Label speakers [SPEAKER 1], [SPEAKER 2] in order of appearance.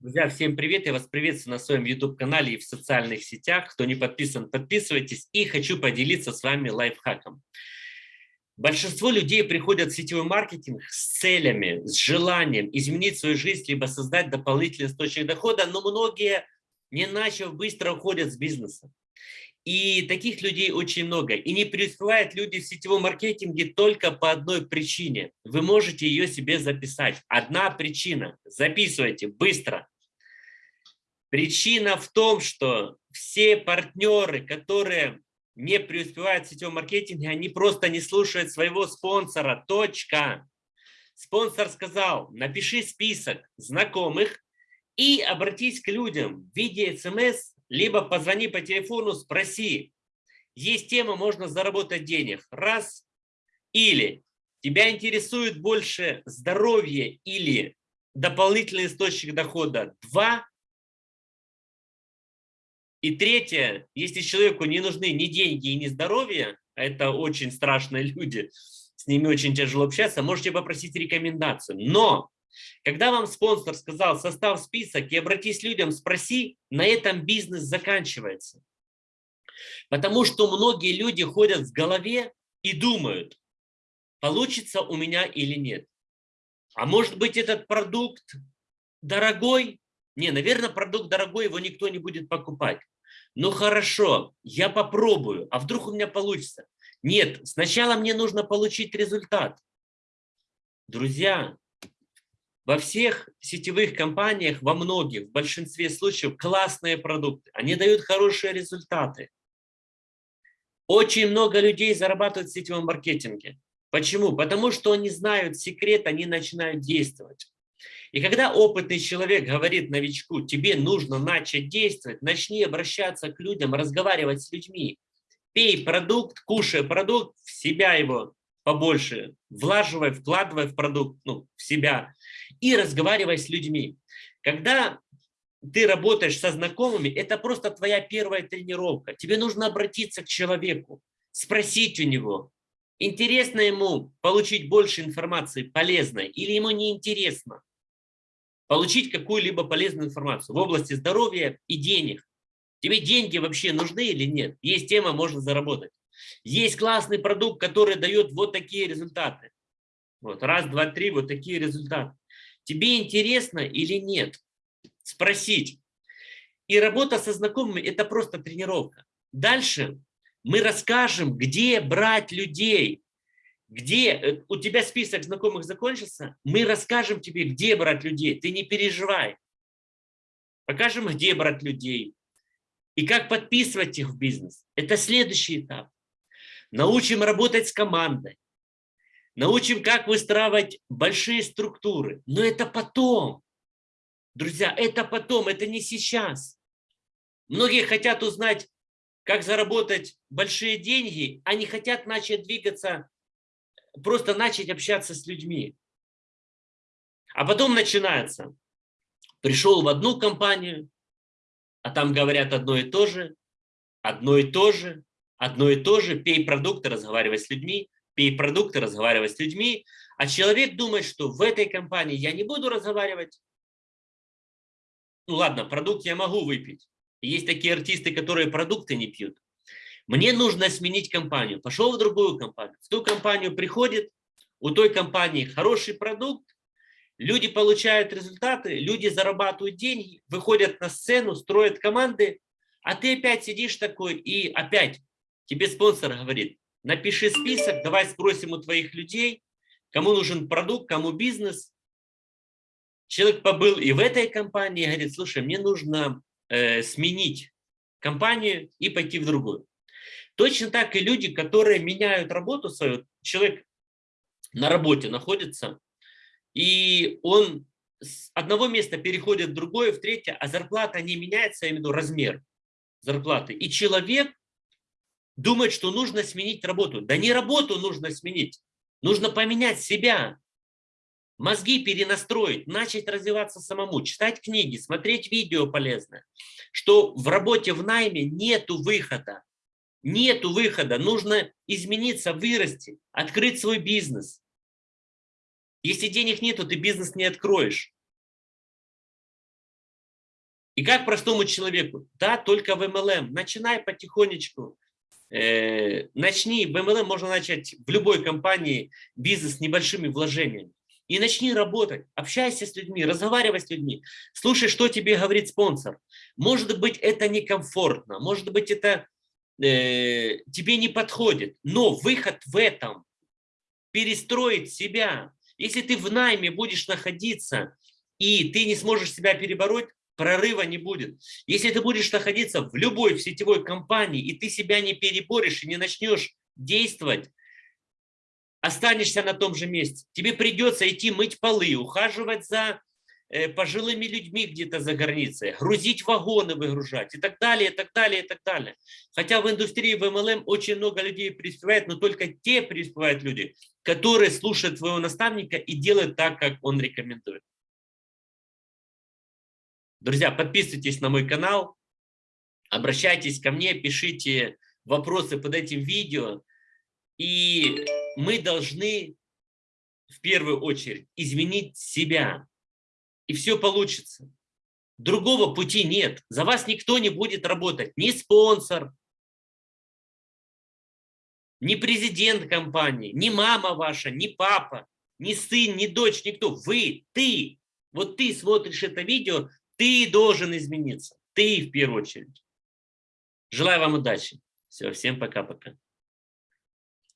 [SPEAKER 1] Друзья, всем привет! Я вас приветствую на своем YouTube-канале и в социальных сетях. Кто не подписан, подписывайтесь. И хочу поделиться с вами лайфхаком. Большинство людей приходят в сетевой маркетинг с целями, с желанием изменить свою жизнь, либо создать дополнительный источник дохода, но многие, не начав, быстро уходят с бизнеса. И таких людей очень много. И не преуспевают люди в сетевом маркетинге только по одной причине. Вы можете ее себе записать. Одна причина. Записывайте быстро. Причина в том, что все партнеры, которые не преуспевают в сетевом маркетинге, они просто не слушают своего спонсора. Точка. Спонсор сказал, напиши список знакомых и обратись к людям в виде смс либо позвони по телефону, спроси, есть тема, можно заработать денег, раз, или тебя интересует больше здоровье или дополнительный источник дохода, два, и третье, если человеку не нужны ни деньги ни здоровье, а это очень страшные люди, с ними очень тяжело общаться, можете попросить рекомендацию. Но когда вам спонсор сказал, состав список и обратись людям, спроси, на этом бизнес заканчивается. Потому что многие люди ходят в голове и думают, получится у меня или нет. А может быть этот продукт дорогой? Не, наверное, продукт дорогой, его никто не будет покупать. Ну хорошо, я попробую, а вдруг у меня получится? Нет, сначала мне нужно получить результат. Друзья, во всех сетевых компаниях, во многих, в большинстве случаев классные продукты. Они дают хорошие результаты. Очень много людей зарабатывают в сетевом маркетинге. Почему? Потому что они знают секрет, они начинают действовать. И когда опытный человек говорит новичку, тебе нужно начать действовать, начни обращаться к людям, разговаривать с людьми. Пей продукт, кушай продукт, в себя его побольше, влаживай, вкладывай в продукт, ну, в себя и разговаривай с людьми. Когда ты работаешь со знакомыми, это просто твоя первая тренировка. Тебе нужно обратиться к человеку, спросить у него, интересно ему получить больше информации полезной или ему не интересно получить какую-либо полезную информацию в области здоровья и денег. Тебе деньги вообще нужны или нет? Есть тема, можно заработать. Есть классный продукт, который дает вот такие результаты. Вот, раз, два, три, вот такие результаты. Тебе интересно или нет? Спросить. И работа со знакомыми – это просто тренировка. Дальше мы расскажем, где брать людей. Где э, у тебя список знакомых закончился, мы расскажем тебе, где брать людей. Ты не переживай. Покажем, где брать людей. И как подписывать их в бизнес. Это следующий этап научим работать с командой, научим, как выстраивать большие структуры. Но это потом. Друзья, это потом, это не сейчас. Многие хотят узнать, как заработать большие деньги, они хотят начать двигаться, просто начать общаться с людьми. А потом начинается. Пришел в одну компанию, а там говорят одно и то же, одно и то же, одно и то же, пей продукты, разговаривай с людьми, продукты, разговаривай с людьми, а человек думает, что в этой компании я не буду разговаривать. Ну ладно, продукт я могу выпить. Есть такие артисты, которые продукты не пьют. Мне нужно сменить компанию. Пошел в другую компанию. В ту компанию приходит, у той компании хороший продукт, люди получают результаты, люди зарабатывают деньги, выходят на сцену, строят команды, а ты опять сидишь такой и опять Тебе спонсор говорит, напиши список, давай спросим у твоих людей, кому нужен продукт, кому бизнес. Человек побыл и в этой компании, говорит, слушай, мне нужно э, сменить компанию и пойти в другую. Точно так и люди, которые меняют работу свою, человек на работе находится, и он с одного места переходит в другое, в третье, а зарплата не меняется, я имею в виду размер зарплаты. И человек думает, что нужно сменить работу. Да не работу нужно сменить, нужно поменять себя, мозги перенастроить, начать развиваться самому, читать книги, смотреть видео полезное, что в работе в найме нету выхода, нету выхода, нужно измениться, вырасти, открыть свой бизнес. Если денег нету, ты бизнес не откроешь. И как простому человеку? Да, только в MLM. Начинай потихонечку. Э, начни, MLM можно начать в любой компании бизнес с небольшими вложениями. И начни работать, общайся с людьми, разговаривай с людьми, слушай, что тебе говорит спонсор. Может быть, это некомфортно, может быть, это э, тебе не подходит, но выход в этом – перестроить себя. Если ты в найме будешь находиться, и ты не сможешь себя перебороть, прорыва не будет. Если ты будешь находиться в любой в сетевой компании, и ты себя не переборешь и не начнешь действовать, останешься на том же месте. Тебе придется идти мыть полы, ухаживать за э, пожилыми людьми где-то за границей, грузить вагоны, выгружать и так далее, и так далее, и так далее. Хотя в индустрии в MLM очень много людей преуспевает, но только те преуспевают люди, которые слушают своего наставника и делают так, как он рекомендует. Друзья, подписывайтесь на мой канал, обращайтесь ко мне, пишите вопросы под этим видео. И мы должны в первую очередь изменить себя. И все получится. Другого пути нет. За вас никто не будет работать. Ни спонсор, ни президент компании, ни мама ваша, ни папа, ни сын, ни дочь, никто. Вы, ты. Вот ты смотришь это видео, ты должен измениться. Ты в первую очередь. Желаю вам удачи. Все, всем пока-пока.